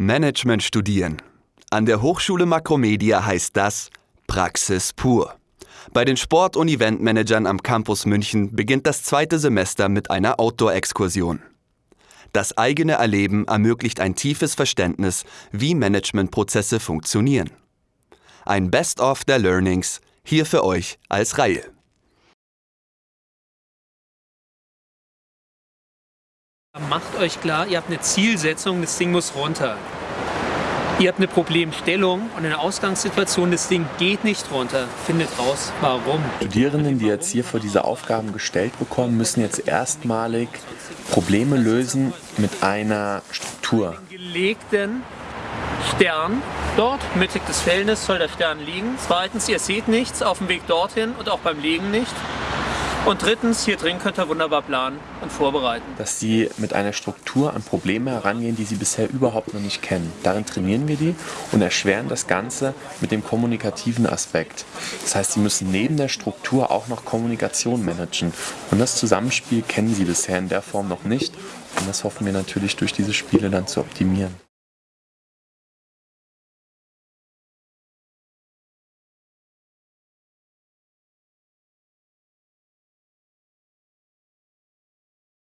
Management studieren. An der Hochschule Makromedia heißt das Praxis pur. Bei den Sport- und Eventmanagern am Campus München beginnt das zweite Semester mit einer Outdoor-Exkursion. Das eigene Erleben ermöglicht ein tiefes Verständnis, wie Managementprozesse funktionieren. Ein Best-of der Learnings hier für euch als Reihe. Macht euch klar, ihr habt eine Zielsetzung, das Ding muss runter. Ihr habt eine Problemstellung und eine Ausgangssituation, das Ding geht nicht runter. Findet raus, warum. Studierenden, die jetzt hier vor diese Aufgaben gestellt bekommen, müssen jetzt erstmalig Probleme lösen mit einer Struktur. Den gelegten Stern dort, mittig des Feldes, soll der Stern liegen. Zweitens, ihr seht nichts auf dem Weg dorthin und auch beim Legen nicht. Und drittens, hier drin könnt ihr wunderbar planen und vorbereiten. Dass sie mit einer Struktur an Probleme herangehen, die sie bisher überhaupt noch nicht kennen. Darin trainieren wir die und erschweren das Ganze mit dem kommunikativen Aspekt. Das heißt, sie müssen neben der Struktur auch noch Kommunikation managen. Und das Zusammenspiel kennen sie bisher in der Form noch nicht. Und das hoffen wir natürlich durch diese Spiele dann zu optimieren.